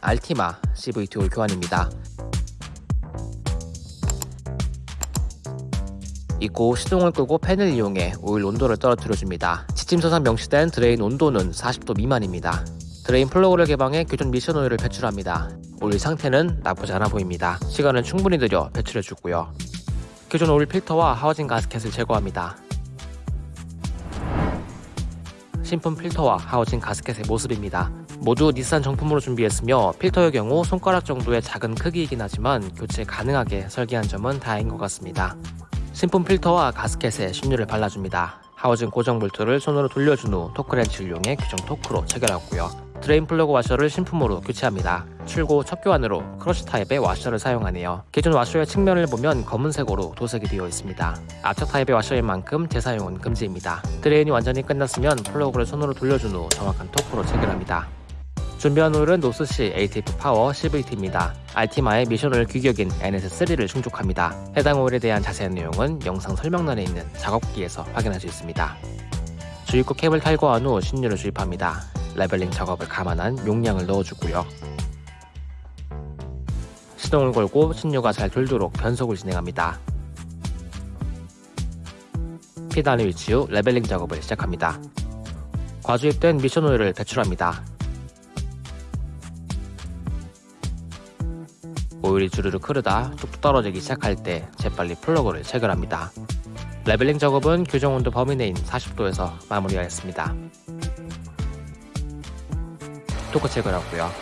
알티마 CVT 오일 교환입니다. 입고 시동을 끄고 팬을 이용해 오일 온도를 떨어뜨려줍니다. 지침서상 명시된 드레인 온도는 40도 미만입니다. 드레인 플러그를 개방해 기존 미션 오일을 배출합니다. 오일 상태는 나쁘지 않아 보입니다. 시간은 충분히 들여 배출해주고요. 기존 오일 필터와 하우징 가스켓을 제거합니다. 신품 필터와 하우징 가스켓의 모습입니다. 모두 닛산 정품으로 준비했으며 필터의 경우 손가락 정도의 작은 크기이긴 하지만 교체 가능하게 설계한 점은 다행인 것 같습니다. 신품 필터와 가스켓에 신유를 발라줍니다. 하우징 고정 볼트를 손으로 돌려준 후 토크렌치를 이용해 규정 토크로 체결하고요. 드레인 플러그 와셔를 신품으로 교체합니다. 출고 첫 교환으로 crush 타입의 와셔를 사용하네요. 기존 와셔의 측면을 보면 검은색으로 도색이 되어 있습니다. 압착 타입의 와셔인 만큼 재사용은 금지입니다. 드레인이 완전히 끝났으면 플러그를 손으로 돌려준 후 정확한 토크로 체결합니다. 준비한 오일은 North Sea ATF Power CVT입니다. 알티마의 미션오일 규격인 NS3를 충족합니다. 해당 오일에 대한 자세한 내용은 영상 설명란에 있는 작업기에서 확인할 수 있습니다. 주입구 캡을 탈거한 후 신유를 주입합니다. leveling 작업을 감안한 용량을 넣어주고요. 시동을 걸고 신유가 잘 돌도록 변속을 진행합니다. P단에 위치 후 leveling 작업을 시작합니다. 과주입된 미션 오일을 배출합니다. 오일이 주르륵 흐르다 뚝뚝 떨어지기 시작할 때 재빨리 플러그를 체결합니다. leveling 작업은 규정 온도 범위 내인 40도에서 마무리하였습니다. 토크 체결하고요.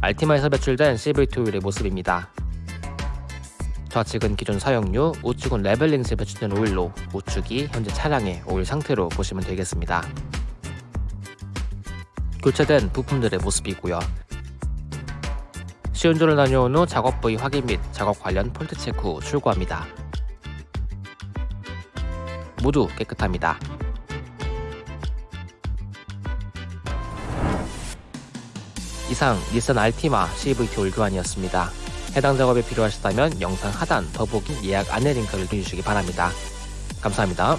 알티마에서 배출된 CVT 오일의 모습입니다. 좌측은 기존 사용유, 우측은 leveling 시에 배출된 오일로 우측이 현재 차량의 오일 상태로 보시면 되겠습니다. 교체된 부품들의 모습이고요. 시운전을 다녀온 후 작업 부위 확인 및 작업 관련 폴트 체크 후 출고합니다. 모두 깨끗합니다. 이상 닛산 알티마 CVT 올 교환이었습니다. 해당 작업이 필요하시다면 영상 하단 더보기 예약 안내 링크를 누르시기 바랍니다. 감사합니다.